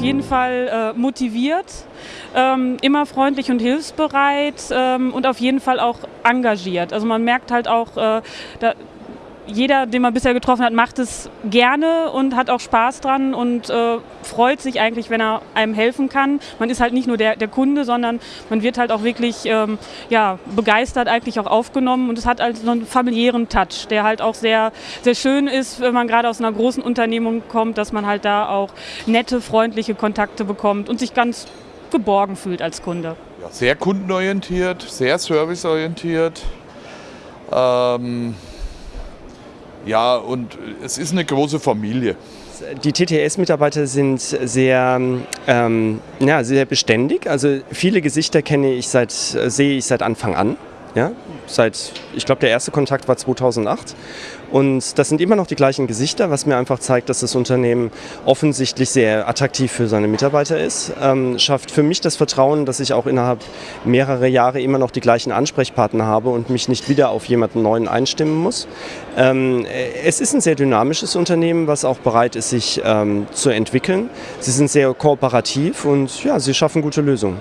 jeden Fall äh, motiviert, ähm, immer freundlich und hilfsbereit ähm, und auf jeden Fall auch engagiert. Also man merkt halt auch, äh, da, jeder, den man bisher getroffen hat, macht es gerne und hat auch Spaß dran und äh, freut sich eigentlich, wenn er einem helfen kann. Man ist halt nicht nur der, der Kunde, sondern man wird halt auch wirklich ähm, ja, begeistert eigentlich auch aufgenommen und es hat halt so einen familiären Touch, der halt auch sehr, sehr schön ist, wenn man gerade aus einer großen Unternehmung kommt, dass man halt da auch nette, freundliche Kontakte bekommt und sich ganz geborgen fühlt als Kunde. Ja, sehr kundenorientiert, sehr serviceorientiert. Ähm ja, und es ist eine große Familie. Die TTS-Mitarbeiter sind sehr, ähm, ja, sehr beständig. Also viele Gesichter kenne ich seit, sehe ich seit Anfang an. Ja, seit, ich glaube, der erste Kontakt war 2008. Und das sind immer noch die gleichen Gesichter, was mir einfach zeigt, dass das Unternehmen offensichtlich sehr attraktiv für seine Mitarbeiter ist. Ähm, schafft für mich das Vertrauen, dass ich auch innerhalb mehrerer Jahre immer noch die gleichen Ansprechpartner habe und mich nicht wieder auf jemanden neuen einstimmen muss. Ähm, es ist ein sehr dynamisches Unternehmen, was auch bereit ist, sich ähm, zu entwickeln. Sie sind sehr kooperativ und ja, sie schaffen gute Lösungen.